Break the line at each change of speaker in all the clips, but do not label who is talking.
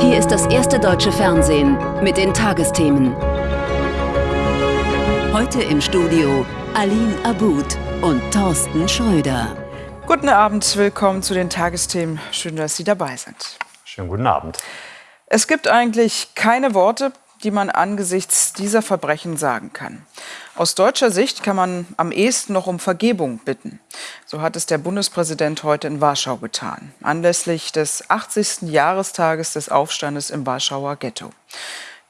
Hier ist das erste deutsche Fernsehen mit den Tagesthemen. Heute im Studio Aline Abud und Thorsten Schröder.
Guten Abend, willkommen zu den Tagesthemen. Schön, dass Sie dabei sind.
Schönen guten Abend.
Es gibt eigentlich keine Worte, die man angesichts dieser Verbrechen sagen kann. Aus deutscher Sicht kann man am ehesten noch um Vergebung bitten. So hat es der Bundespräsident heute in Warschau getan, anlässlich des 80. Jahrestages des Aufstandes im Warschauer Ghetto.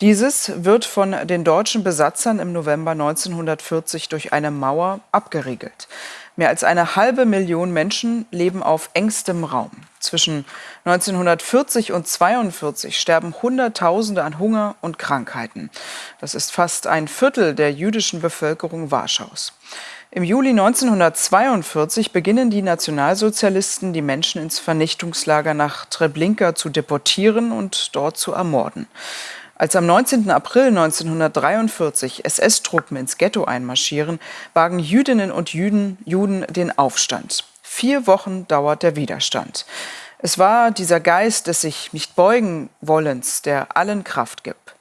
Dieses wird von den deutschen Besatzern im November 1940 durch eine Mauer abgeriegelt. Mehr als eine halbe Million Menschen leben auf engstem Raum. Zwischen 1940 und 1942 sterben Hunderttausende an Hunger und Krankheiten. Das ist fast ein Viertel der jüdischen Bevölkerung Warschaus. Im Juli 1942 beginnen die Nationalsozialisten, die Menschen ins Vernichtungslager nach Treblinka zu deportieren und dort zu ermorden. Als am 19. April 1943 SS-Truppen ins Ghetto einmarschieren, wagen Jüdinnen und Juden, Juden den Aufstand. Vier Wochen dauert der Widerstand. Es war dieser Geist des sich nicht beugen wollens, der allen Kraft gibt.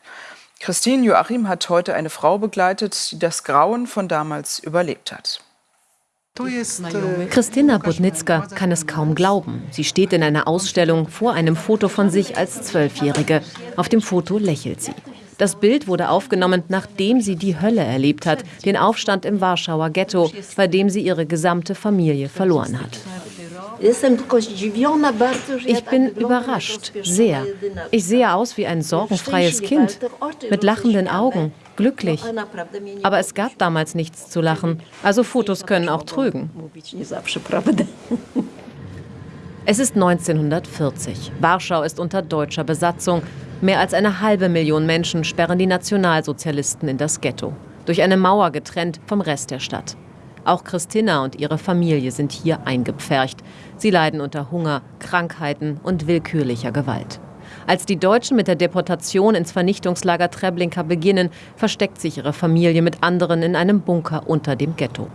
Christine Joachim hat heute eine Frau begleitet, die das Grauen von damals überlebt hat.
Christina Budnitzka kann es kaum glauben. Sie steht in einer Ausstellung vor einem Foto von sich als Zwölfjährige. Auf dem Foto lächelt sie. Das Bild wurde aufgenommen, nachdem sie die Hölle erlebt hat, den Aufstand im Warschauer Ghetto, bei dem sie ihre gesamte Familie verloren hat. Ich bin überrascht, sehr. Ich sehe aus wie ein sorgenfreies Kind, mit lachenden Augen, glücklich. Aber es gab damals nichts zu lachen, also Fotos können auch trügen. Es ist 1940. Warschau ist unter deutscher Besatzung. Mehr als eine halbe Million Menschen sperren die Nationalsozialisten in das Ghetto. Durch eine Mauer getrennt vom Rest der Stadt. Auch Christina und ihre Familie sind hier eingepfercht. Sie leiden unter Hunger, Krankheiten und willkürlicher Gewalt. Als die Deutschen mit der Deportation ins Vernichtungslager Treblinka beginnen, versteckt sich ihre Familie mit anderen in einem Bunker unter dem Ghetto.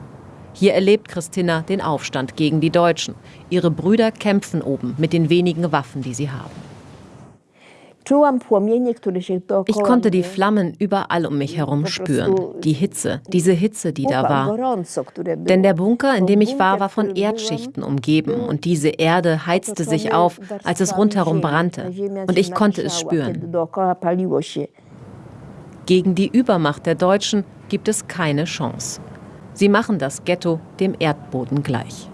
Hier erlebt Christina den Aufstand gegen die Deutschen. Ihre Brüder kämpfen oben mit den wenigen Waffen, die sie haben. Ich konnte die Flammen überall um mich herum spüren. Die Hitze, diese Hitze, die da war. Denn der Bunker, in dem ich war, war von Erdschichten umgeben und diese Erde heizte sich auf, als es rundherum brannte. Und ich konnte es spüren. Gegen die Übermacht der Deutschen gibt es keine Chance. Sie machen das Ghetto dem Erdboden gleich.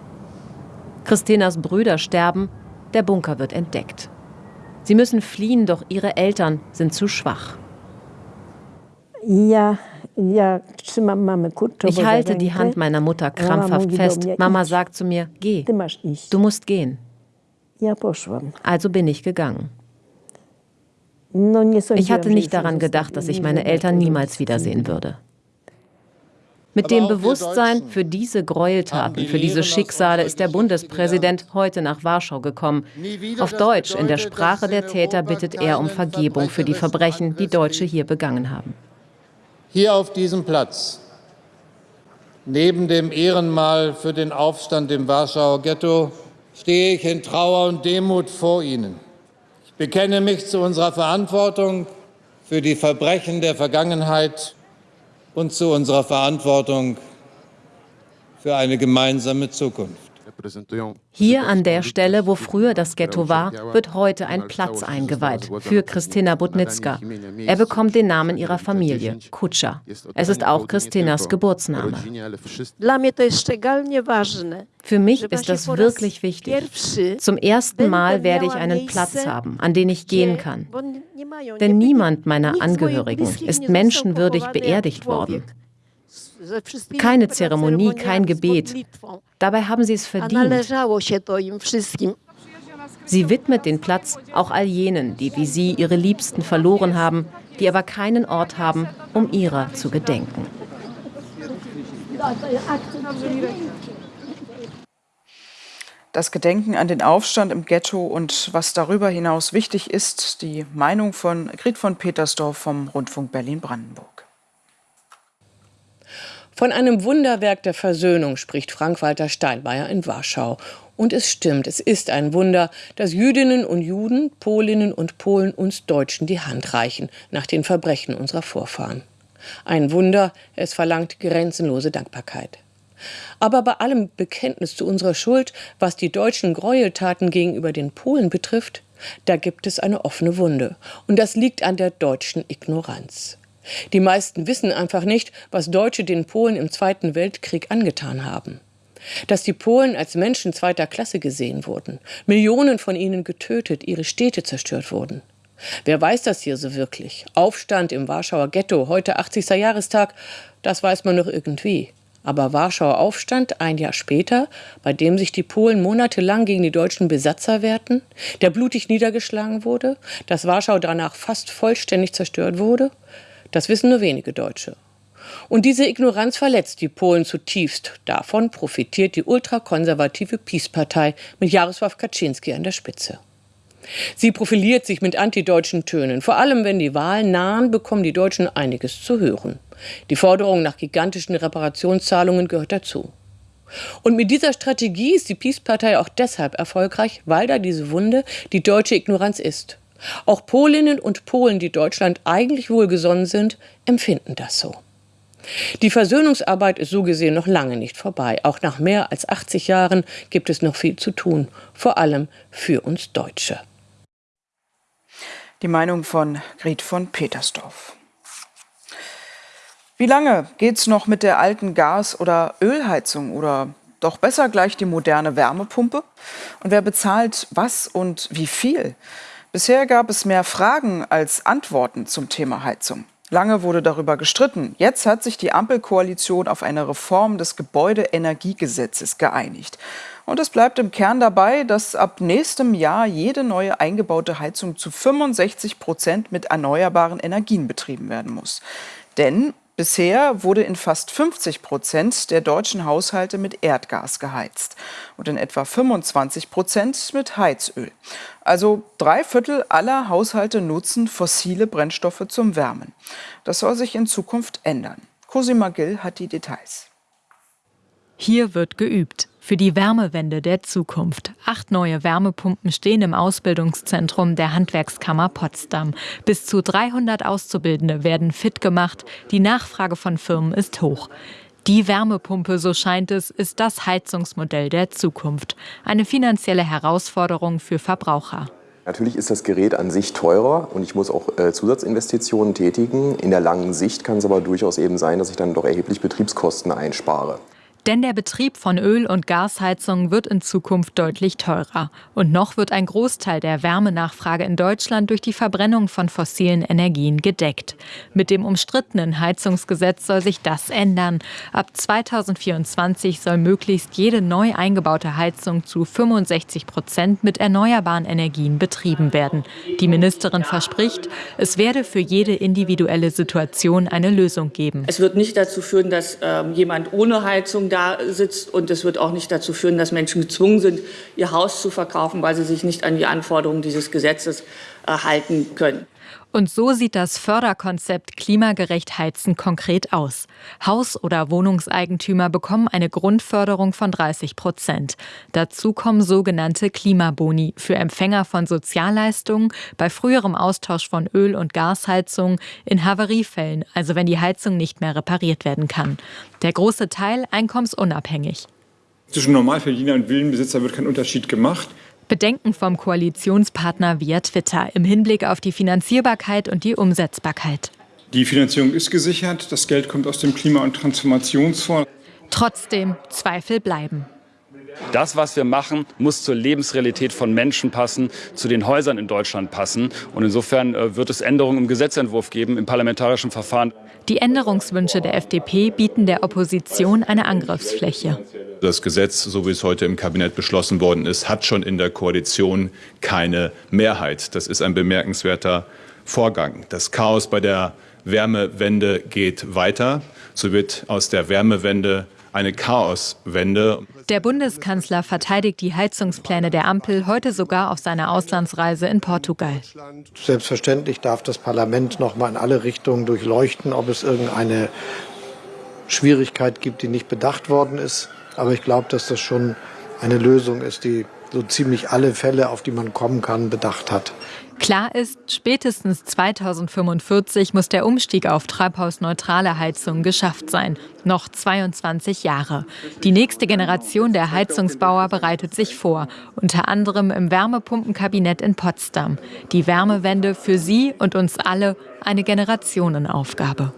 Christinas Brüder sterben, der Bunker wird entdeckt. Sie müssen fliehen, doch ihre Eltern sind zu schwach. Ich halte die Hand meiner Mutter krampfhaft fest. Mama sagt zu mir, geh, du musst gehen. Also bin ich gegangen. Ich hatte nicht daran gedacht, dass ich meine Eltern niemals wiedersehen würde. Mit dem Bewusstsein für diese Gräueltaten, für diese Schicksale ist der Bundespräsident heute nach Warschau gekommen. Auf Deutsch, in der Sprache der Täter, bittet er um Vergebung für die Verbrechen, die Deutsche hier begangen haben.
Hier auf diesem Platz, neben dem Ehrenmal für den Aufstand im Warschauer Ghetto, stehe ich in Trauer und Demut vor Ihnen. Ich bekenne mich zu unserer Verantwortung für die Verbrechen der Vergangenheit und zu unserer Verantwortung für eine gemeinsame Zukunft.
Hier an der Stelle, wo früher das Ghetto war, wird heute ein Platz eingeweiht für Christina Budnitzka. Er bekommt den Namen ihrer Familie, Kutscha. Es ist auch Christinas Geburtsname. Für mich ist das wirklich wichtig. Zum ersten Mal werde ich einen Platz haben, an den ich gehen kann. Denn niemand meiner Angehörigen ist menschenwürdig beerdigt worden. Keine Zeremonie, kein Gebet. Dabei haben sie es verdient. Sie widmet den Platz auch all jenen, die wie sie ihre Liebsten verloren haben, die aber keinen Ort haben, um ihrer zu gedenken.
das Gedenken an den Aufstand im Ghetto und was darüber hinaus wichtig ist, die Meinung von Grit von Petersdorf vom Rundfunk Berlin-Brandenburg.
Von einem Wunderwerk der Versöhnung spricht Frank-Walter Steinmeier in Warschau. Und es stimmt, es ist ein Wunder, dass Jüdinnen und Juden, Polinnen und Polen uns Deutschen die Hand reichen nach den Verbrechen unserer Vorfahren. Ein Wunder, es verlangt grenzenlose Dankbarkeit. Aber bei allem Bekenntnis zu unserer Schuld, was die deutschen Gräueltaten gegenüber den Polen betrifft, da gibt es eine offene Wunde. Und das liegt an der deutschen Ignoranz. Die meisten wissen einfach nicht, was Deutsche den Polen im Zweiten Weltkrieg angetan haben. Dass die Polen als Menschen zweiter Klasse gesehen wurden, Millionen von ihnen getötet, ihre Städte zerstört wurden. Wer weiß das hier so wirklich? Aufstand im Warschauer Ghetto, heute 80. Jahrestag, das weiß man noch irgendwie. Aber Warschauer Aufstand ein Jahr später, bei dem sich die Polen monatelang gegen die deutschen Besatzer wehrten, der blutig niedergeschlagen wurde, dass Warschau danach fast vollständig zerstört wurde, das wissen nur wenige Deutsche. Und diese Ignoranz verletzt die Polen zutiefst. Davon profitiert die ultrakonservative Peace-Partei mit Jarosław Kaczynski an der Spitze. Sie profiliert sich mit antideutschen Tönen. Vor allem, wenn die Wahlen nahen, bekommen die Deutschen einiges zu hören. Die Forderung nach gigantischen Reparationszahlungen gehört dazu. Und mit dieser Strategie ist die Peace-Partei auch deshalb erfolgreich, weil da diese Wunde die deutsche Ignoranz ist. Auch Polinnen und Polen, die Deutschland eigentlich wohlgesonnen sind, empfinden das so. Die Versöhnungsarbeit ist so gesehen noch lange nicht vorbei. Auch nach mehr als 80 Jahren gibt es noch viel zu tun, vor allem für uns Deutsche.
Die Meinung von Grit von Petersdorf. Wie lange geht's noch mit der alten Gas- oder Ölheizung oder doch besser gleich die moderne Wärmepumpe? Und wer bezahlt was und wie viel? Bisher gab es mehr Fragen als Antworten zum Thema Heizung. Lange wurde darüber gestritten. Jetzt hat sich die Ampelkoalition auf eine Reform des Gebäudeenergiegesetzes geeinigt. Und es bleibt im Kern dabei, dass ab nächstem Jahr jede neue eingebaute Heizung zu 65 Prozent mit erneuerbaren Energien betrieben werden muss. Denn Bisher wurde in fast 50 Prozent der deutschen Haushalte mit Erdgas geheizt und in etwa 25 Prozent mit Heizöl. Also drei Viertel aller Haushalte nutzen fossile Brennstoffe zum Wärmen. Das soll sich in Zukunft ändern. Cosima Gill hat die Details.
Hier wird geübt. Für die Wärmewende der Zukunft. Acht neue Wärmepumpen stehen im Ausbildungszentrum der Handwerkskammer Potsdam. Bis zu 300 Auszubildende werden fit gemacht. Die Nachfrage von Firmen ist hoch. Die Wärmepumpe, so scheint es, ist das Heizungsmodell der Zukunft. Eine finanzielle Herausforderung für Verbraucher.
Natürlich ist das Gerät an sich teurer und ich muss auch äh, Zusatzinvestitionen tätigen. In der langen Sicht kann es aber durchaus eben sein, dass ich dann doch erheblich Betriebskosten einspare.
Denn der Betrieb von Öl- und Gasheizungen wird in Zukunft deutlich teurer. Und noch wird ein Großteil der Wärmenachfrage in Deutschland durch die Verbrennung von fossilen Energien gedeckt. Mit dem umstrittenen Heizungsgesetz soll sich das ändern. Ab 2024 soll möglichst jede neu eingebaute Heizung zu 65 Prozent mit erneuerbaren Energien betrieben werden. Die Ministerin verspricht, es werde für jede individuelle Situation eine Lösung geben.
Es wird nicht dazu führen, dass äh, jemand ohne Heizung da sitzt. Und es wird auch nicht dazu führen, dass Menschen gezwungen sind, ihr Haus zu verkaufen, weil sie sich nicht an die Anforderungen dieses Gesetzes äh, halten können.
Und so sieht das Förderkonzept Klimagerecht Heizen konkret aus. Haus- oder Wohnungseigentümer bekommen eine Grundförderung von 30 Prozent. Dazu kommen sogenannte Klimaboni für Empfänger von Sozialleistungen, bei früherem Austausch von Öl- und Gasheizungen, in Havariefällen, also wenn die Heizung nicht mehr repariert werden kann. Der große Teil einkommensunabhängig.
Zwischen Normalverdiener und Villenbesitzer wird kein Unterschied gemacht.
Bedenken vom Koalitionspartner via Twitter im Hinblick auf die Finanzierbarkeit und die Umsetzbarkeit.
Die Finanzierung ist gesichert, das Geld kommt aus dem Klima- und Transformationsfonds.
Trotzdem, Zweifel bleiben.
Das, was wir machen, muss zur Lebensrealität von Menschen passen, zu den Häusern in Deutschland passen. Und insofern äh, wird es Änderungen im Gesetzentwurf geben, im parlamentarischen Verfahren.
Die Änderungswünsche der FDP bieten der Opposition eine Angriffsfläche.
Das Gesetz, so wie es heute im Kabinett beschlossen worden ist, hat schon in der Koalition keine Mehrheit. Das ist ein bemerkenswerter Vorgang. Das Chaos bei der Wärmewende geht weiter. So wird aus der Wärmewende eine Chaoswende.
Der Bundeskanzler verteidigt die Heizungspläne der Ampel heute sogar auf seiner Auslandsreise in Portugal.
Selbstverständlich darf das Parlament noch mal in alle Richtungen durchleuchten, ob es irgendeine Schwierigkeit gibt, die nicht bedacht worden ist. Aber ich glaube, dass das schon eine Lösung ist, die so ziemlich alle Fälle, auf die man kommen kann, bedacht hat.
Klar ist, spätestens 2045 muss der Umstieg auf treibhausneutrale Heizung geschafft sein. Noch 22 Jahre. Die nächste Generation der Heizungsbauer bereitet sich vor, unter anderem im Wärmepumpenkabinett in Potsdam. Die Wärmewende für Sie und uns alle eine Generationenaufgabe.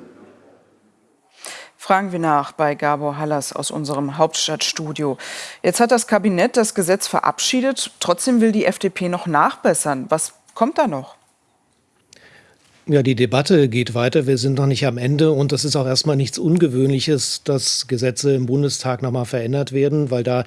Fragen wir nach bei Gabor Hallas aus unserem Hauptstadtstudio. Jetzt hat das Kabinett das Gesetz verabschiedet. Trotzdem will die FDP noch nachbessern. Was kommt da noch?
Ja, die Debatte geht weiter. Wir sind noch nicht am Ende. Und das ist auch erstmal nichts Ungewöhnliches, dass Gesetze im Bundestag nochmal verändert werden, weil da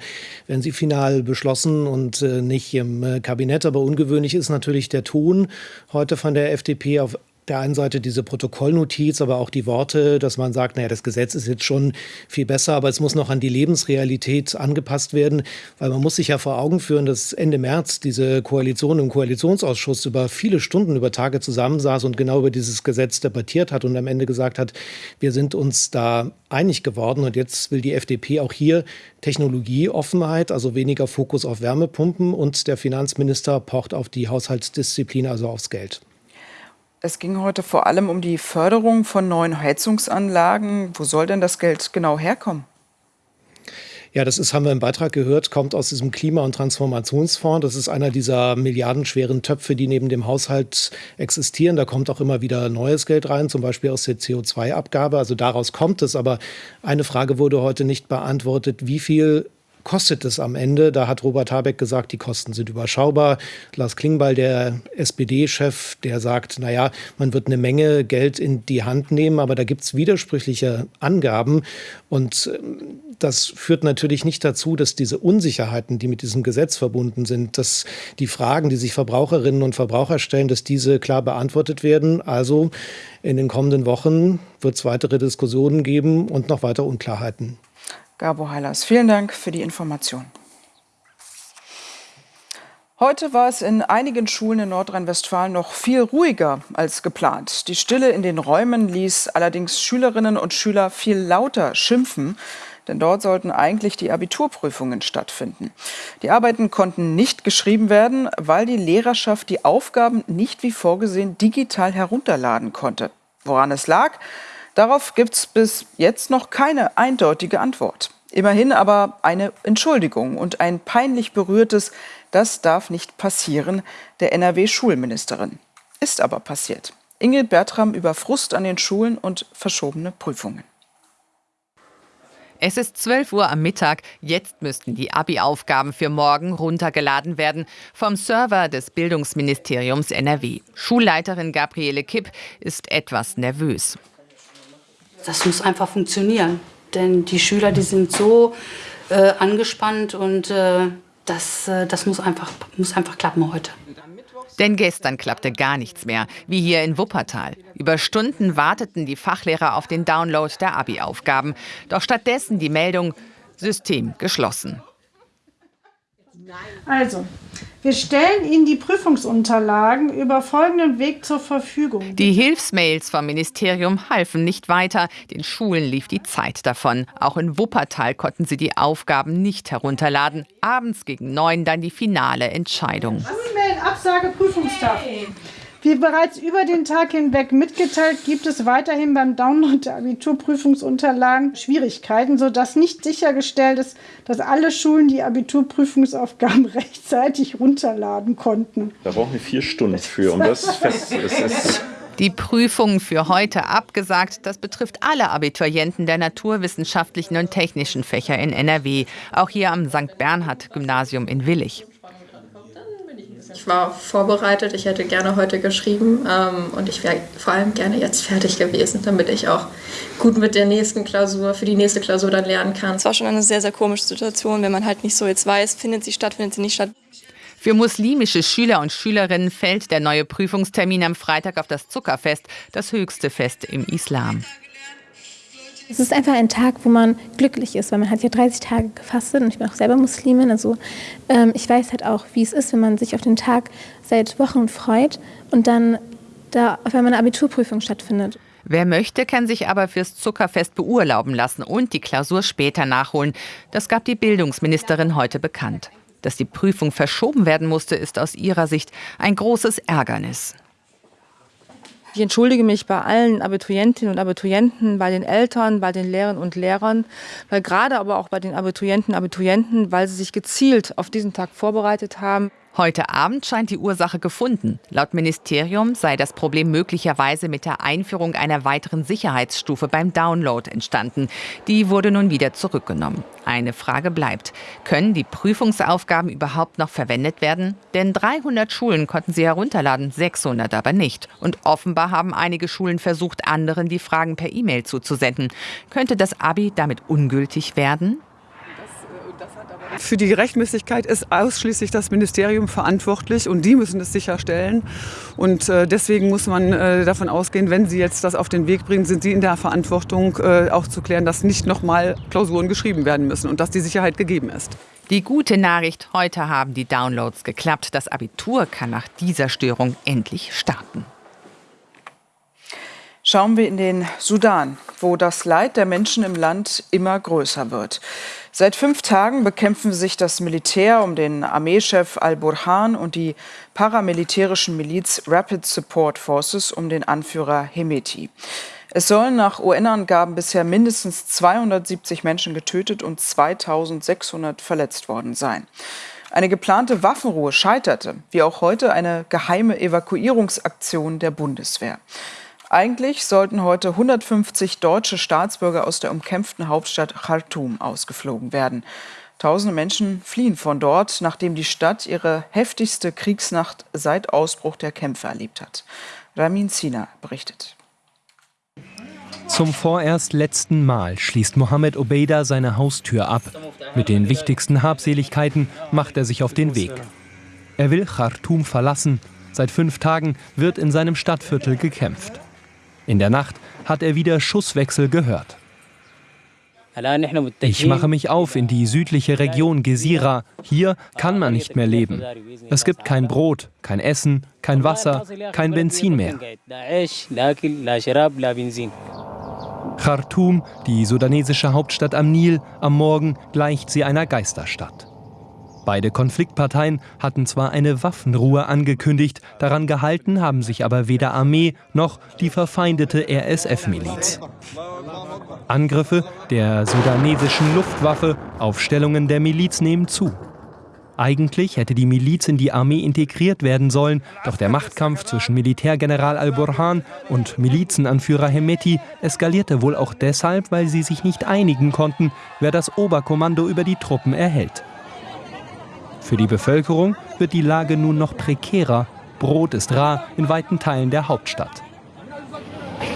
werden sie final beschlossen und äh, nicht im äh, Kabinett. Aber ungewöhnlich ist natürlich der Ton heute von der FDP auf der einen Seite diese Protokollnotiz, aber auch die Worte, dass man sagt, naja, das Gesetz ist jetzt schon viel besser, aber es muss noch an die Lebensrealität angepasst werden, weil man muss sich ja vor Augen führen, dass Ende März diese Koalition im Koalitionsausschuss über viele Stunden, über Tage zusammensaß und genau über dieses Gesetz debattiert hat und am Ende gesagt hat, wir sind uns da einig geworden und jetzt will die FDP auch hier Technologieoffenheit, also weniger Fokus auf Wärmepumpen und der Finanzminister pocht auf die Haushaltsdisziplin, also aufs Geld.
Es ging heute vor allem um die Förderung von neuen Heizungsanlagen. Wo soll denn das Geld genau herkommen?
Ja, das ist, haben wir im Beitrag gehört, kommt aus diesem Klima- und Transformationsfonds. Das ist einer dieser milliardenschweren Töpfe, die neben dem Haushalt existieren. Da kommt auch immer wieder neues Geld rein, zum Beispiel aus der CO2-Abgabe. Also daraus kommt es. Aber eine Frage wurde heute nicht beantwortet. Wie viel kostet es am Ende? Da hat Robert Habeck gesagt, die Kosten sind überschaubar. Lars Klingbeil, der SPD-Chef, der sagt, naja, man wird eine Menge Geld in die Hand nehmen, aber da gibt es widersprüchliche Angaben. Und ähm, das führt natürlich nicht dazu, dass diese Unsicherheiten, die mit diesem Gesetz verbunden sind, dass die Fragen, die sich Verbraucherinnen und Verbraucher stellen, dass diese klar beantwortet werden. Also in den kommenden Wochen wird es weitere Diskussionen geben und noch weiter Unklarheiten.
Gabo Heilers, vielen Dank für die Information. Heute war es in einigen Schulen in Nordrhein-Westfalen noch viel ruhiger als geplant. Die Stille in den Räumen ließ allerdings Schülerinnen und Schüler viel lauter schimpfen, denn dort sollten eigentlich die Abiturprüfungen stattfinden. Die Arbeiten konnten nicht geschrieben werden, weil die Lehrerschaft die Aufgaben nicht wie vorgesehen digital herunterladen konnte. Woran es lag? Darauf gibt es bis jetzt noch keine eindeutige Antwort. Immerhin aber eine Entschuldigung und ein peinlich berührtes, das darf nicht passieren, der NRW-Schulministerin. Ist aber passiert. Ingrid Bertram über Frust an den Schulen und verschobene Prüfungen.
Es ist 12 Uhr am Mittag. Jetzt müssten die Abi-Aufgaben für morgen runtergeladen werden vom Server des Bildungsministeriums NRW. Schulleiterin Gabriele Kipp ist etwas nervös.
Das muss einfach funktionieren. Denn die Schüler, die sind so äh, angespannt und äh, das, äh, das muss, einfach, muss einfach klappen heute.
Denn gestern klappte gar nichts mehr, wie hier in Wuppertal. Über Stunden warteten die Fachlehrer auf den Download der Abi-Aufgaben. Doch stattdessen die Meldung, System geschlossen.
Also, wir stellen Ihnen die Prüfungsunterlagen über folgenden Weg zur Verfügung.
Die Hilfsmails vom Ministerium halfen nicht weiter. Den Schulen lief die Zeit davon. Auch in Wuppertal konnten sie die Aufgaben nicht herunterladen. Abends gegen neun dann die finale Entscheidung.
E-Mail, Absage, Prüfungstag. Wie bereits über den Tag hinweg mitgeteilt, gibt es weiterhin beim Download der Abiturprüfungsunterlagen Schwierigkeiten, sodass nicht sichergestellt ist, dass alle Schulen die Abiturprüfungsaufgaben rechtzeitig runterladen konnten.
Da brauchen wir vier Stunden für, um das fest.
Die Prüfung für heute abgesagt. Das betrifft alle Abiturienten der naturwissenschaftlichen und technischen Fächer in NRW. Auch hier am St. Bernhard Gymnasium in Willig.
Ich war vorbereitet, ich hätte gerne heute geschrieben ähm, und ich wäre vor allem gerne jetzt fertig gewesen, damit ich auch gut mit der nächsten Klausur, für die nächste Klausur dann lernen kann.
Es war schon eine sehr, sehr komische Situation, wenn man halt nicht so jetzt weiß, findet sie statt, findet sie nicht statt.
Für muslimische Schüler und Schülerinnen fällt der neue Prüfungstermin am Freitag auf das Zuckerfest, das höchste Fest im Islam.
Es ist einfach ein Tag, wo man glücklich ist, weil man hat ja 30 Tage gefastet und ich bin auch selber Muslimin. Also ähm, ich weiß halt auch, wie es ist, wenn man sich auf den Tag seit Wochen freut und dann da auf einmal eine Abiturprüfung stattfindet.
Wer möchte, kann sich aber fürs Zuckerfest beurlauben lassen und die Klausur später nachholen. Das gab die Bildungsministerin heute bekannt. Dass die Prüfung verschoben werden musste, ist aus ihrer Sicht ein großes Ärgernis.
Ich entschuldige mich bei allen Abiturientinnen und Abiturienten, bei den Eltern, bei den Lehrern und Lehrern, weil gerade aber auch bei den Abiturienten und Abiturienten, weil sie sich gezielt auf diesen Tag vorbereitet haben.
Heute Abend scheint die Ursache gefunden. Laut Ministerium sei das Problem möglicherweise mit der Einführung einer weiteren Sicherheitsstufe beim Download entstanden. Die wurde nun wieder zurückgenommen. Eine Frage bleibt. Können die Prüfungsaufgaben überhaupt noch verwendet werden? Denn 300 Schulen konnten sie herunterladen, 600 aber nicht. Und offenbar haben einige Schulen versucht, anderen die Fragen per E-Mail zuzusenden. Könnte das Abi damit ungültig werden?
Für die Rechtmäßigkeit ist ausschließlich das Ministerium verantwortlich und die müssen es sicherstellen. Und äh, deswegen muss man äh, davon ausgehen, wenn sie jetzt das auf den Weg bringen, sind sie in der Verantwortung, äh, auch zu klären, dass nicht nochmal Klausuren geschrieben werden müssen und dass die Sicherheit gegeben ist.
Die gute Nachricht, heute haben die Downloads geklappt. Das Abitur kann nach dieser Störung endlich starten.
Schauen wir in den Sudan, wo das Leid der Menschen im Land immer größer wird. Seit fünf Tagen bekämpfen sich das Militär um den Armeechef al-Burhan und die paramilitärischen Miliz Rapid Support Forces um den Anführer Hemeti. Es sollen nach UN-Angaben bisher mindestens 270 Menschen getötet und 2600 verletzt worden sein. Eine geplante Waffenruhe scheiterte, wie auch heute eine geheime Evakuierungsaktion der Bundeswehr. Eigentlich sollten heute 150 deutsche Staatsbürger aus der umkämpften Hauptstadt Khartoum ausgeflogen werden. Tausende Menschen fliehen von dort, nachdem die Stadt ihre heftigste Kriegsnacht seit Ausbruch der Kämpfe erlebt hat. Ramin Sina berichtet.
Zum vorerst letzten Mal schließt Mohammed Obeida seine Haustür ab. Mit den wichtigsten Habseligkeiten macht er sich auf den Weg. Er will Khartoum verlassen. Seit fünf Tagen wird in seinem Stadtviertel gekämpft. In der Nacht hat er wieder Schusswechsel gehört. Ich mache mich auf in die südliche Region Gesira. Hier kann man nicht mehr leben. Es gibt kein Brot, kein Essen, kein Wasser, kein Benzin mehr. Khartoum, die sudanesische Hauptstadt am Nil, am Morgen gleicht sie einer Geisterstadt. Beide Konfliktparteien hatten zwar eine Waffenruhe angekündigt, daran gehalten haben sich aber weder Armee noch die verfeindete RSF-Miliz. Angriffe der sudanesischen Luftwaffe auf Stellungen der Miliz nehmen zu. Eigentlich hätte die Miliz in die Armee integriert werden sollen, doch der Machtkampf zwischen Militärgeneral al-Burhan und Milizenanführer Hemeti eskalierte wohl auch deshalb, weil sie sich nicht einigen konnten, wer das Oberkommando über die Truppen erhält. Für die Bevölkerung wird die Lage nun noch prekärer. Brot ist rar in weiten Teilen der Hauptstadt.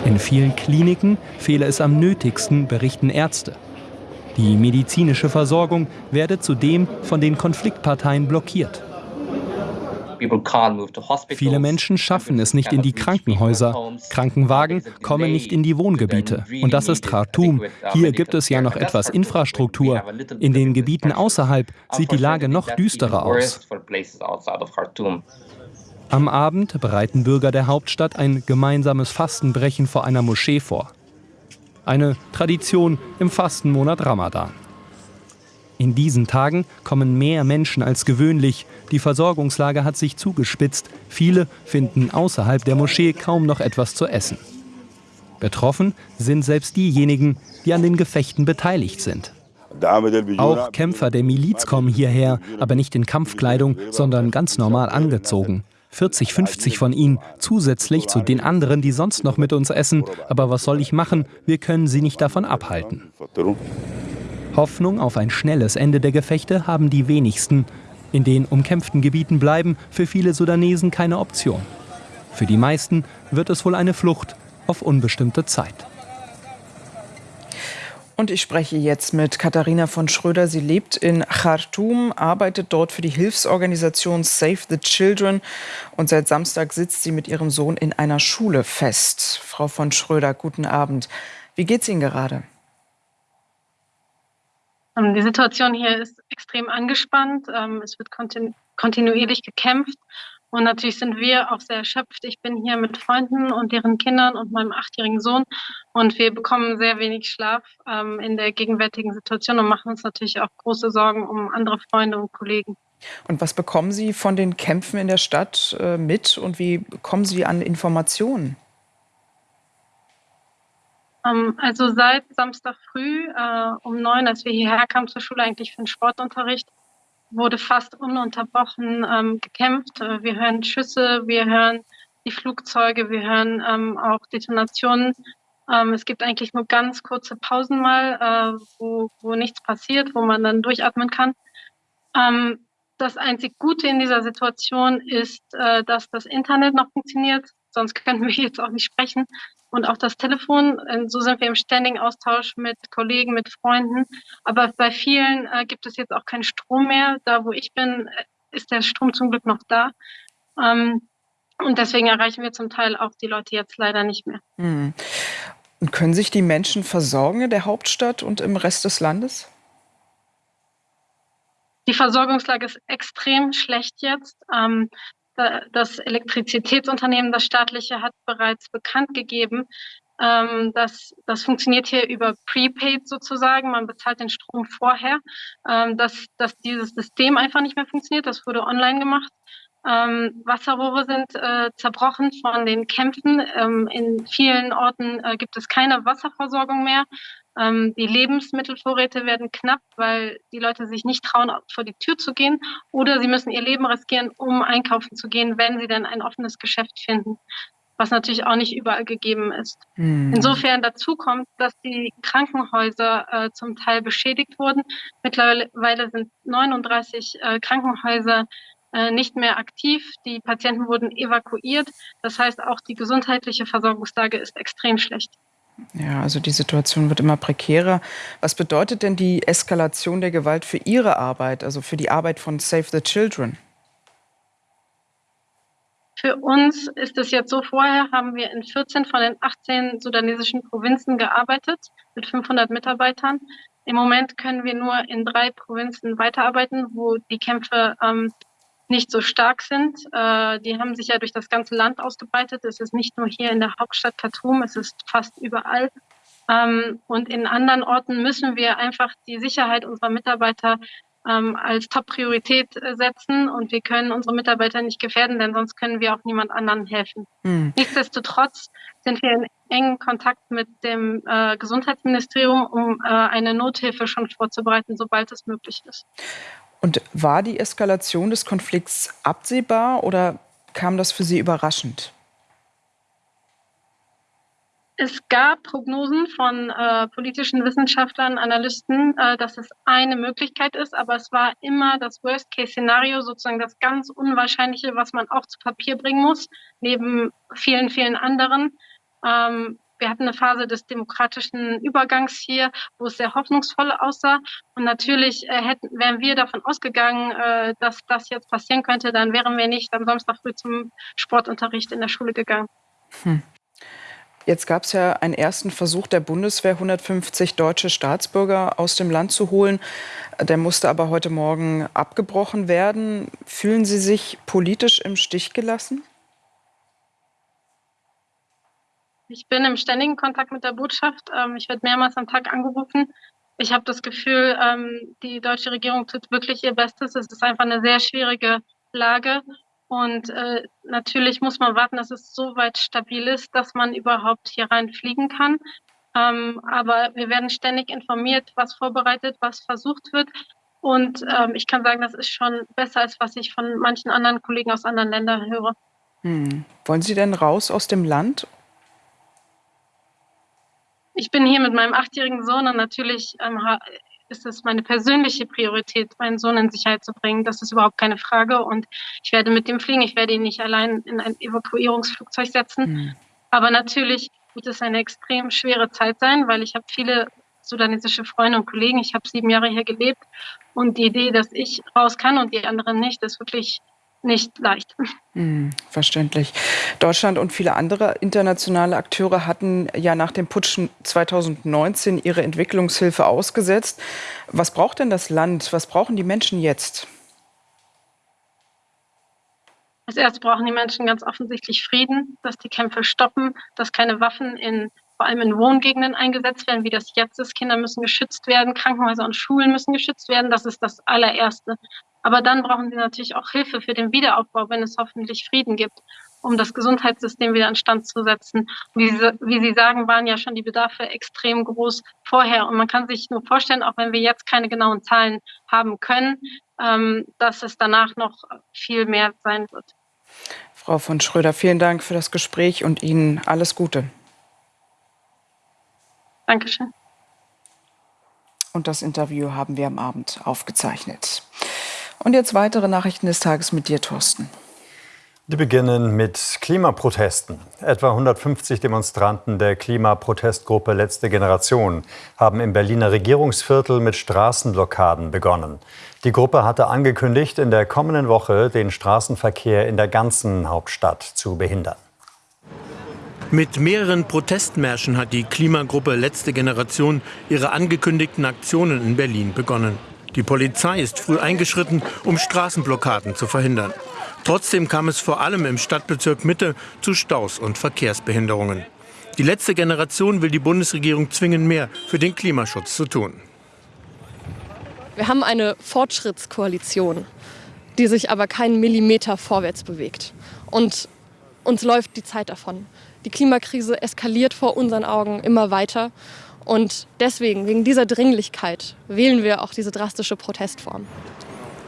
In vielen Kliniken fehle es am nötigsten, berichten Ärzte. Die medizinische Versorgung werde zudem von den Konfliktparteien blockiert. Viele Menschen schaffen es nicht in die Krankenhäuser. Krankenwagen kommen nicht in die Wohngebiete. Und das ist Khartoum. Hier gibt es ja noch etwas Infrastruktur. In den Gebieten außerhalb sieht die Lage noch düsterer aus. Am Abend bereiten Bürger der Hauptstadt ein gemeinsames Fastenbrechen vor einer Moschee vor. Eine Tradition im Fastenmonat Ramadan. In diesen Tagen kommen mehr Menschen als gewöhnlich. Die Versorgungslage hat sich zugespitzt. Viele finden außerhalb der Moschee kaum noch etwas zu essen. Betroffen sind selbst diejenigen, die an den Gefechten beteiligt sind. Auch Kämpfer der Miliz kommen hierher, aber nicht in Kampfkleidung, sondern ganz normal angezogen. 40, 50 von ihnen, zusätzlich zu den anderen, die sonst noch mit uns essen. Aber was soll ich machen? Wir können sie nicht davon abhalten. Hoffnung auf ein schnelles Ende der Gefechte haben die wenigsten. In den umkämpften Gebieten bleiben für viele Sudanesen keine Option. Für die meisten wird es wohl eine Flucht auf unbestimmte Zeit.
Und ich spreche jetzt mit Katharina von Schröder. Sie lebt in Khartoum, arbeitet dort für die Hilfsorganisation Save the Children und seit Samstag sitzt sie mit ihrem Sohn in einer Schule fest. Frau von Schröder, guten Abend. Wie geht's Ihnen gerade?
Ähm, die Situation hier ist extrem angespannt. Ähm, es wird kontinu kontinuierlich gekämpft. Und natürlich sind wir auch sehr erschöpft. Ich bin hier mit Freunden und deren Kindern und meinem achtjährigen Sohn. Und wir bekommen sehr wenig Schlaf ähm, in der gegenwärtigen Situation und machen uns natürlich auch große Sorgen um andere Freunde und Kollegen.
Und was bekommen Sie von den Kämpfen in der Stadt äh, mit und wie kommen Sie an Informationen?
Ähm, also seit Samstag früh äh, um neun, als wir hierher kamen zur Schule, eigentlich für den Sportunterricht, wurde fast ununterbrochen ähm, gekämpft. Äh, wir hören Schüsse, wir hören die Flugzeuge, wir hören ähm, auch Detonationen. Es gibt eigentlich nur ganz kurze Pausen mal, äh, wo, wo nichts passiert, wo man dann durchatmen kann. Das einzig Gute in dieser Situation ist, dass das Internet noch funktioniert. Sonst könnten wir jetzt auch nicht sprechen und auch das Telefon. Ähm, so sind wir im ständigen Austausch mit Kollegen, mit Freunden. Aber bei vielen äh, gibt es jetzt auch keinen Strom mehr. Da, wo ich bin, äh, ist der Strom zum Glück noch da. Ähm, und deswegen erreichen wir zum Teil auch die Leute jetzt leider nicht mehr.
Hm. Und können sich die Menschen versorgen in der Hauptstadt und im Rest des Landes?
Die Versorgungslage ist extrem schlecht jetzt. Ähm, das Elektrizitätsunternehmen, das staatliche, hat bereits bekannt gegeben, ähm, dass das funktioniert hier über Prepaid sozusagen. Man bezahlt den Strom vorher, ähm, dass, dass dieses System einfach nicht mehr funktioniert. Das wurde online gemacht. Ähm, Wasserrohre sind äh, zerbrochen von den Kämpfen. Ähm, in vielen Orten äh, gibt es keine Wasserversorgung mehr. Ähm, die Lebensmittelvorräte werden knapp, weil die Leute sich nicht trauen, vor die Tür zu gehen oder sie müssen ihr Leben riskieren, um einkaufen zu gehen, wenn sie dann ein offenes Geschäft finden, was natürlich auch nicht überall gegeben ist. Hm. Insofern dazu kommt, dass die Krankenhäuser äh, zum Teil beschädigt wurden. Mittlerweile sind 39 äh, Krankenhäuser äh, nicht mehr aktiv. Die Patienten wurden evakuiert. Das heißt, auch die gesundheitliche Versorgungslage ist extrem schlecht.
Ja, also die Situation wird immer prekärer. Was bedeutet denn die Eskalation der Gewalt für Ihre Arbeit, also für die Arbeit von Save the Children?
Für uns ist es jetzt so, vorher haben wir in 14 von den 18 sudanesischen Provinzen gearbeitet mit 500 Mitarbeitern. Im Moment können wir nur in drei Provinzen weiterarbeiten, wo die Kämpfe ähm, nicht so stark sind. Äh, die haben sich ja durch das ganze Land ausgebreitet. Es ist nicht nur hier in der Hauptstadt Khartoum, es ist fast überall. Ähm, und in anderen Orten müssen wir einfach die Sicherheit unserer Mitarbeiter ähm, als Top-Priorität setzen und wir können unsere Mitarbeiter nicht gefährden, denn sonst können wir auch niemand anderen helfen. Hm. Nichtsdestotrotz sind wir in engen Kontakt mit dem äh, Gesundheitsministerium, um äh, eine Nothilfe schon vorzubereiten, sobald es möglich ist.
Und war die Eskalation des Konflikts absehbar oder kam das für Sie überraschend?
Es gab Prognosen von äh, politischen Wissenschaftlern, Analysten, äh, dass es eine Möglichkeit ist, aber es war immer das Worst-Case-Szenario, sozusagen das ganz Unwahrscheinliche, was man auch zu Papier bringen muss, neben vielen, vielen anderen. Ähm, wir hatten eine Phase des demokratischen Übergangs hier, wo es sehr hoffnungsvoll aussah. Und natürlich äh, hätten, wären wir davon ausgegangen, äh, dass das jetzt passieren könnte, dann wären wir nicht am Samstag früh zum Sportunterricht in der Schule gegangen. Hm.
Jetzt gab es ja einen ersten Versuch der Bundeswehr, 150 deutsche Staatsbürger aus dem Land zu holen. Der musste aber heute Morgen abgebrochen werden. Fühlen Sie sich politisch im Stich gelassen?
Ich bin im ständigen Kontakt mit der Botschaft. Ähm, ich werde mehrmals am Tag angerufen. Ich habe das Gefühl, ähm, die deutsche Regierung tut wirklich ihr Bestes. Es ist einfach eine sehr schwierige Lage. Und äh, natürlich muss man warten, dass es so weit stabil ist, dass man überhaupt hier reinfliegen kann. Ähm, aber wir werden ständig informiert, was vorbereitet, was versucht wird. Und ich kann sagen, das ist schon besser, als was ich von manchen anderen Kollegen aus anderen Ländern höre.
Hm. Wollen Sie denn raus aus dem Land
ich bin hier mit meinem achtjährigen Sohn und natürlich ähm, ist es meine persönliche Priorität, meinen Sohn in Sicherheit zu bringen. Das ist überhaupt keine Frage. Und ich werde mit dem fliegen. Ich werde ihn nicht allein in ein Evakuierungsflugzeug setzen. Mhm. Aber natürlich wird es eine extrem schwere Zeit sein, weil ich habe viele sudanesische Freunde und Kollegen. Ich habe sieben Jahre hier gelebt. Und die Idee, dass ich raus kann und die anderen nicht, ist wirklich nicht leicht.
Hm, verständlich. Deutschland und viele andere internationale Akteure hatten ja nach dem Putsch 2019 ihre Entwicklungshilfe ausgesetzt. Was braucht denn das Land? Was brauchen die Menschen jetzt?
Als erstes brauchen die Menschen ganz offensichtlich Frieden, dass die Kämpfe stoppen, dass keine Waffen in vor allem in Wohngegenden eingesetzt werden, wie das jetzt ist. Kinder müssen geschützt werden, Krankenhäuser und Schulen müssen geschützt werden. Das ist das allererste. Aber dann brauchen sie natürlich auch Hilfe für den Wiederaufbau, wenn es hoffentlich Frieden gibt, um das Gesundheitssystem wieder in Stand zu setzen. Wie Sie, wie sie sagen, waren ja schon die Bedarfe extrem groß vorher. Und man kann sich nur vorstellen, auch wenn wir jetzt keine genauen Zahlen haben können, ähm, dass es danach noch viel mehr sein wird.
Frau von Schröder, vielen Dank für das Gespräch und Ihnen alles Gute.
Dankeschön.
Und das Interview haben wir am Abend aufgezeichnet. Und jetzt weitere Nachrichten des Tages mit dir, Thorsten.
Die beginnen mit Klimaprotesten. Etwa 150 Demonstranten der Klimaprotestgruppe Letzte Generation haben im Berliner Regierungsviertel mit Straßenblockaden begonnen. Die Gruppe hatte angekündigt, in der kommenden Woche den Straßenverkehr in der ganzen Hauptstadt zu behindern.
Mit mehreren Protestmärschen hat die Klimagruppe Letzte Generation ihre angekündigten Aktionen in Berlin begonnen. Die Polizei ist früh eingeschritten, um Straßenblockaden zu verhindern. Trotzdem kam es vor allem im Stadtbezirk Mitte zu Staus und Verkehrsbehinderungen. Die letzte Generation will die Bundesregierung zwingen, mehr für den Klimaschutz zu tun.
Wir haben eine Fortschrittskoalition, die sich aber keinen Millimeter vorwärts bewegt. Und uns läuft die Zeit davon. Die Klimakrise eskaliert vor unseren Augen immer weiter. Und deswegen, wegen dieser Dringlichkeit, wählen wir auch diese drastische Protestform.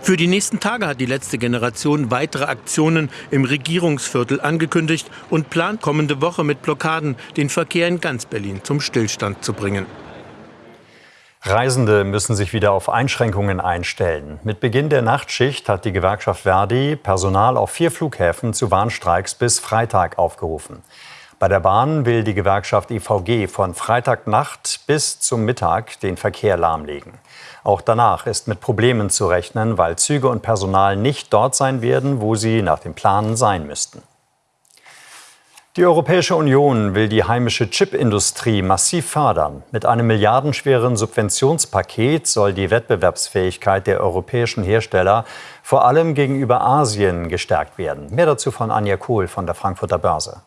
Für die nächsten Tage hat die letzte Generation weitere Aktionen im Regierungsviertel angekündigt und plant kommende Woche mit Blockaden den Verkehr in ganz Berlin zum Stillstand zu bringen.
Reisende müssen sich wieder auf Einschränkungen einstellen. Mit Beginn der Nachtschicht hat die Gewerkschaft Verdi Personal auf vier Flughäfen zu Warnstreiks bis Freitag aufgerufen. Bei der Bahn will die Gewerkschaft IVG von Freitagnacht bis zum Mittag den Verkehr lahmlegen. Auch danach ist mit Problemen zu rechnen, weil Züge und Personal nicht dort sein werden, wo sie nach dem Plan sein müssten. Die Europäische Union will die heimische Chipindustrie massiv fördern. Mit einem milliardenschweren Subventionspaket soll die Wettbewerbsfähigkeit der europäischen Hersteller vor allem gegenüber Asien gestärkt werden. Mehr dazu von Anja Kohl von der Frankfurter Börse.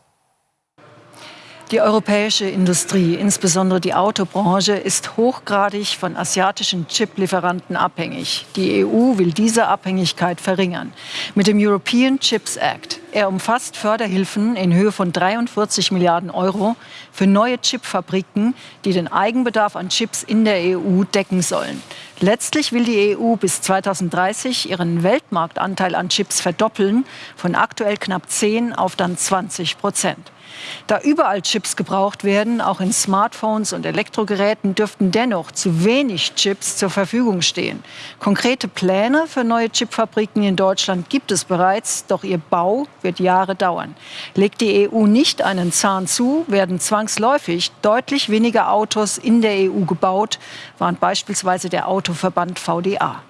Die europäische Industrie, insbesondere die Autobranche, ist hochgradig von asiatischen Chiplieferanten abhängig. Die EU will diese Abhängigkeit verringern. Mit dem European Chips Act. Er umfasst Förderhilfen in Höhe von 43 Milliarden Euro für neue Chipfabriken, die den Eigenbedarf an Chips in der EU decken sollen. Letztlich will die EU bis 2030 ihren Weltmarktanteil an Chips verdoppeln, von aktuell knapp 10 auf dann 20 Prozent. Da überall Chips gebraucht werden, auch in Smartphones und Elektrogeräten, dürften dennoch zu wenig Chips zur Verfügung stehen. Konkrete Pläne für neue Chipfabriken in Deutschland gibt es bereits, doch ihr Bau wird Jahre dauern. Legt die EU nicht einen Zahn zu, werden zwangsläufig deutlich weniger Autos in der EU gebaut, warnt beispielsweise der Autoverband VDA.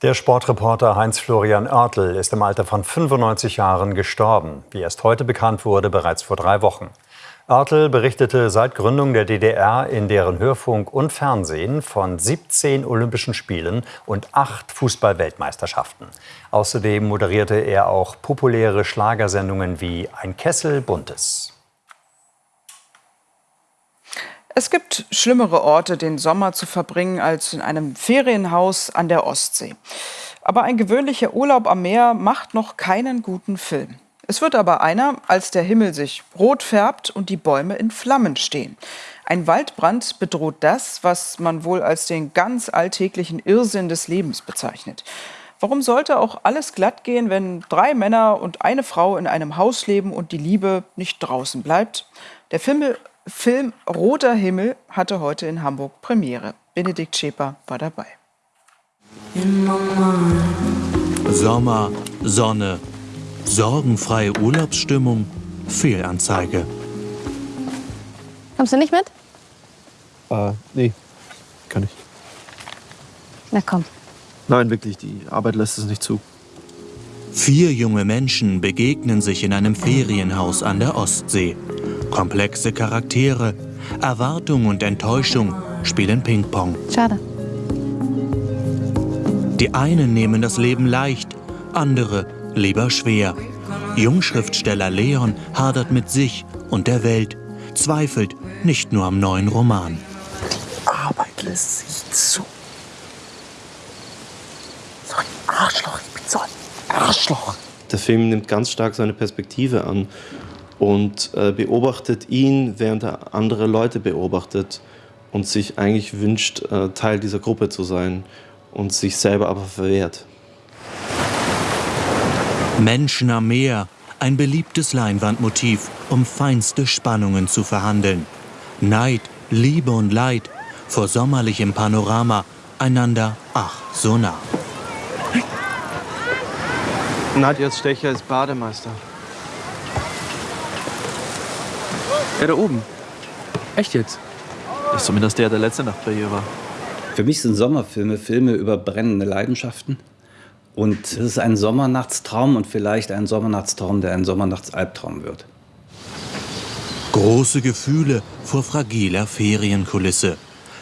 Der Sportreporter Heinz-Florian Oertel ist im Alter von 95 Jahren gestorben, wie erst heute bekannt wurde, bereits vor drei Wochen. Oertel berichtete seit Gründung der DDR in deren Hörfunk und Fernsehen von 17 Olympischen Spielen und acht Fußball-Weltmeisterschaften. Außerdem moderierte er auch populäre Schlagersendungen wie Ein Kessel Buntes.
Es gibt schlimmere Orte, den Sommer zu verbringen, als in einem Ferienhaus an der Ostsee. Aber ein gewöhnlicher Urlaub am Meer macht noch keinen guten Film. Es wird aber einer, als der Himmel sich rot färbt und die Bäume in Flammen stehen. Ein Waldbrand bedroht das, was man wohl als den ganz alltäglichen Irrsinn des Lebens bezeichnet. Warum sollte auch alles glatt gehen, wenn drei Männer und eine Frau in einem Haus leben und die Liebe nicht draußen bleibt? Der Film Film Roter Himmel hatte heute in Hamburg Premiere. Benedikt Schäper war dabei.
Sommer, Sonne, sorgenfreie Urlaubsstimmung, Fehlanzeige.
Kommst du nicht mit?
Äh, nee, kann ich.
Na komm.
Nein, wirklich, die Arbeit lässt es nicht zu.
Vier junge Menschen begegnen sich in einem Ferienhaus an der Ostsee. Komplexe Charaktere, Erwartung und Enttäuschung spielen Ping-Pong.
Schade.
Die einen nehmen das Leben leicht, andere lieber schwer. Jungschriftsteller Leon hadert mit sich und der Welt, zweifelt nicht nur am neuen Roman.
Arbeit lässt sich zu. So ein Arschloch, ich bin so ein Arschloch.
Der Film nimmt ganz stark seine Perspektive an und äh, beobachtet ihn, während er andere Leute beobachtet und sich eigentlich wünscht, äh, Teil dieser Gruppe zu sein und sich selber aber verwehrt.
Menschen am Meer, ein beliebtes Leinwandmotiv, um feinste Spannungen zu verhandeln. Neid, Liebe und Leid, vor sommerlichem Panorama, einander ach so nah.
Nadjas Stecher ist Bademeister. Er da oben. Echt jetzt? Das ist zumindest der, der letzte Nacht bei ihr war.
Für mich sind Sommerfilme Filme über brennende Leidenschaften. Und es ist ein Sommernachtstraum und vielleicht ein Sommernachtstraum, der ein Sommernachtsalbtraum wird.
Große Gefühle vor fragiler Ferienkulisse.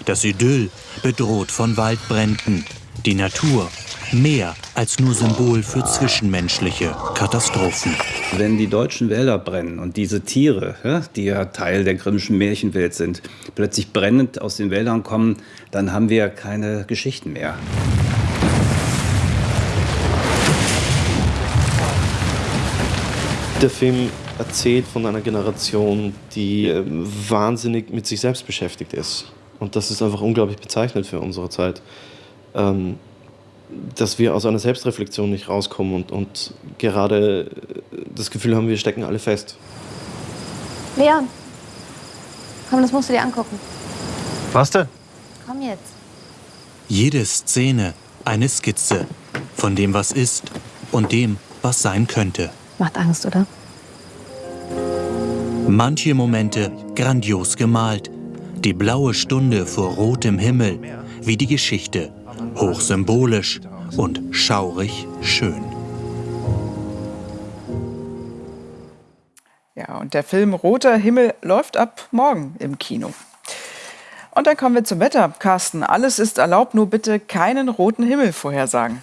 Das Idyll bedroht von Waldbränden. Die Natur mehr als nur Symbol für zwischenmenschliche Katastrophen.
Wenn die deutschen Wälder brennen und diese Tiere, die ja Teil der Grimmschen Märchenwelt sind, plötzlich brennend aus den Wäldern kommen, dann haben wir keine Geschichten mehr.
Der Film erzählt von einer Generation, die äh, wahnsinnig mit sich selbst beschäftigt ist. Und das ist einfach unglaublich bezeichnend für unsere Zeit. Ähm, dass wir aus einer Selbstreflexion nicht rauskommen und, und gerade das Gefühl haben, wir stecken alle fest.
Leon, komm, das musst du dir angucken.
Was denn?
Komm jetzt.
Jede Szene eine Skizze von dem, was ist und dem, was sein könnte.
Macht Angst, oder?
Manche Momente grandios gemalt. Die blaue Stunde vor rotem Himmel, wie die Geschichte. Hochsymbolisch und schaurig schön.
Ja, und der Film Roter Himmel läuft ab morgen im Kino. Und dann kommen wir zum Wetter. Carsten, alles ist erlaubt, nur bitte keinen roten Himmel vorhersagen.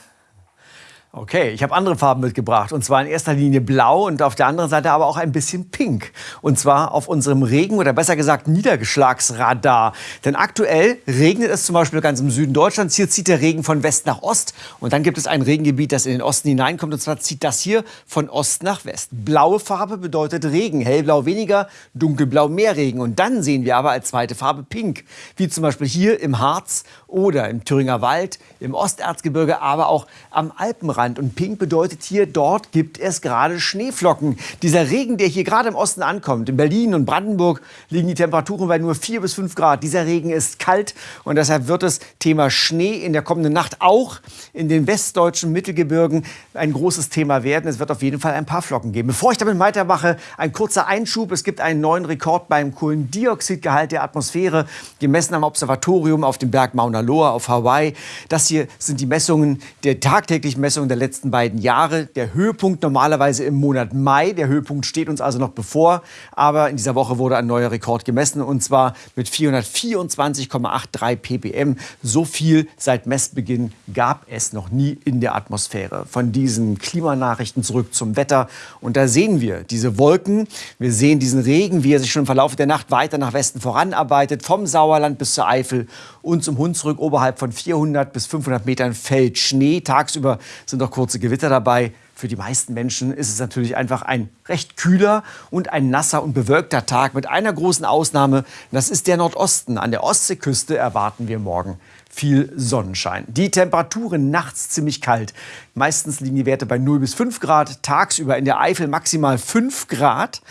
Okay, ich habe andere Farben mitgebracht. Und zwar in erster Linie blau und auf der anderen Seite aber auch ein bisschen pink. Und zwar auf unserem Regen- oder besser gesagt Niedergeschlagsradar. Denn aktuell regnet es zum Beispiel ganz im Süden Deutschlands. Hier zieht der Regen von West nach Ost. Und dann gibt es ein Regengebiet, das in den Osten hineinkommt. Und zwar zieht das hier von Ost nach West. Blaue Farbe bedeutet Regen. Hellblau weniger, dunkelblau mehr Regen. Und dann sehen wir aber als zweite Farbe pink. Wie zum Beispiel hier im Harz oder im Thüringer Wald, im Osterzgebirge, aber auch am Alpenrand. Und pink bedeutet hier, dort gibt es gerade Schneeflocken. Dieser Regen, der hier gerade im Osten ankommt, in Berlin und Brandenburg liegen die Temperaturen bei nur 4 bis 5 Grad. Dieser Regen ist kalt und deshalb wird das Thema Schnee in der kommenden Nacht auch in den westdeutschen Mittelgebirgen ein großes Thema werden. Es wird auf jeden Fall ein paar Flocken geben. Bevor ich damit weitermache, ein kurzer Einschub. Es gibt einen neuen Rekord beim Kohlendioxidgehalt der Atmosphäre, gemessen am Observatorium auf dem Berg Mauna Loa auf Hawaii. Das hier sind die Messungen, der tagtäglichen Messungen der letzten beiden Jahre. Der Höhepunkt normalerweise im Monat Mai. Der Höhepunkt steht uns also noch bevor. Aber in dieser Woche wurde ein neuer Rekord gemessen und zwar mit 424,83 ppm. So viel seit Messbeginn gab es noch nie in der Atmosphäre. Von diesen Klimanachrichten zurück zum Wetter. Und da sehen wir diese Wolken. Wir sehen diesen Regen, wie er sich schon im Verlauf der Nacht weiter nach Westen voranarbeitet. Vom Sauerland bis zur Eifel und zum Hunsrück oberhalb von 400 bis 500 Metern fällt Schnee. Tagsüber sind noch kurze Gewitter dabei. Für die meisten Menschen ist es natürlich einfach ein recht kühler und ein nasser und bewölkter Tag mit einer großen Ausnahme. Das ist der Nordosten. An der Ostseeküste erwarten wir morgen viel Sonnenschein. Die Temperaturen nachts ziemlich kalt. Meistens liegen die Werte bei 0 bis 5 Grad. Tagsüber in der Eifel maximal 5 Grad.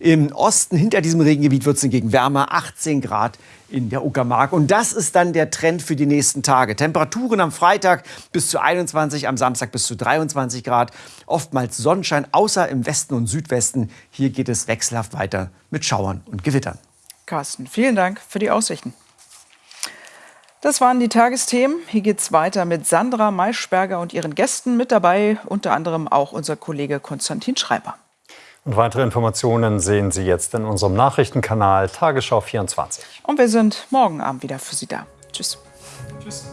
Im Osten hinter diesem Regengebiet wird es hingegen wärmer, 18 Grad in der Uckermark. Und das ist dann der Trend für die nächsten Tage. Temperaturen am Freitag bis zu 21, am Samstag bis zu 23 Grad. Oftmals Sonnenschein, außer im Westen und Südwesten. Hier geht es wechselhaft weiter mit Schauern und Gewittern.
Carsten, vielen Dank für die Aussichten. Das waren die Tagesthemen. Hier geht's weiter mit Sandra Maischberger und ihren Gästen. Mit dabei unter anderem auch unser Kollege Konstantin Schreiber.
Und weitere Informationen sehen Sie jetzt in unserem Nachrichtenkanal Tagesschau 24.
Und wir sind morgen Abend wieder für Sie da. Tschüss.
Tschüss.